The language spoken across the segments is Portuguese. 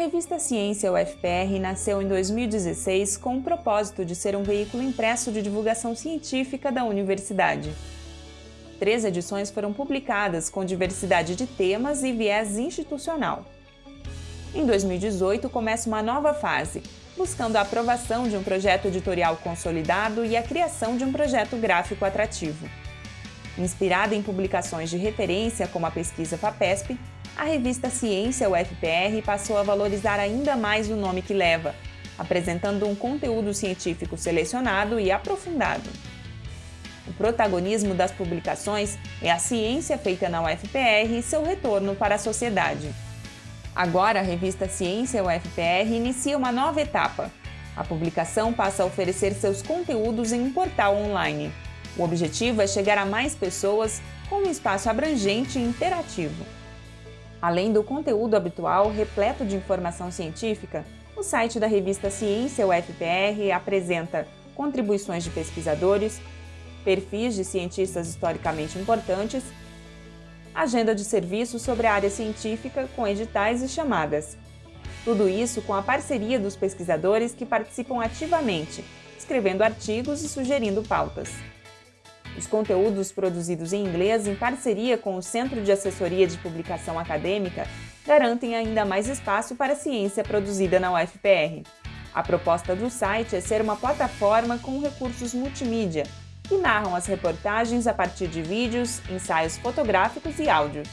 Revista Ciência UFPR nasceu em 2016 com o propósito de ser um veículo impresso de divulgação científica da universidade. Três edições foram publicadas com diversidade de temas e viés institucional. Em 2018 começa uma nova fase, buscando a aprovação de um projeto editorial consolidado e a criação de um projeto gráfico atrativo. Inspirada em publicações de referência como a pesquisa FAPESP, a revista Ciência UFPR passou a valorizar ainda mais o nome que leva, apresentando um conteúdo científico selecionado e aprofundado. O protagonismo das publicações é a ciência feita na UFPR e seu retorno para a sociedade. Agora, a revista Ciência UFPR inicia uma nova etapa. A publicação passa a oferecer seus conteúdos em um portal online. O objetivo é chegar a mais pessoas com um espaço abrangente e interativo. Além do conteúdo habitual repleto de informação científica, o site da revista Ciência UFPR apresenta contribuições de pesquisadores, perfis de cientistas historicamente importantes, agenda de serviços sobre a área científica com editais e chamadas. Tudo isso com a parceria dos pesquisadores que participam ativamente, escrevendo artigos e sugerindo pautas. Os conteúdos produzidos em inglês em parceria com o Centro de Assessoria de Publicação Acadêmica garantem ainda mais espaço para a ciência produzida na UFPR. A proposta do site é ser uma plataforma com recursos multimídia, que narram as reportagens a partir de vídeos, ensaios fotográficos e áudios.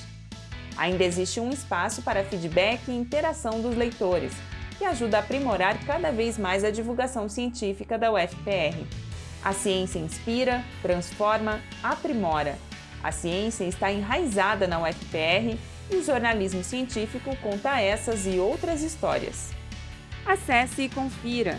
Ainda existe um espaço para feedback e interação dos leitores, que ajuda a aprimorar cada vez mais a divulgação científica da UFPR. A ciência inspira, transforma, aprimora. A ciência está enraizada na UFPR e o jornalismo científico conta essas e outras histórias. Acesse e confira!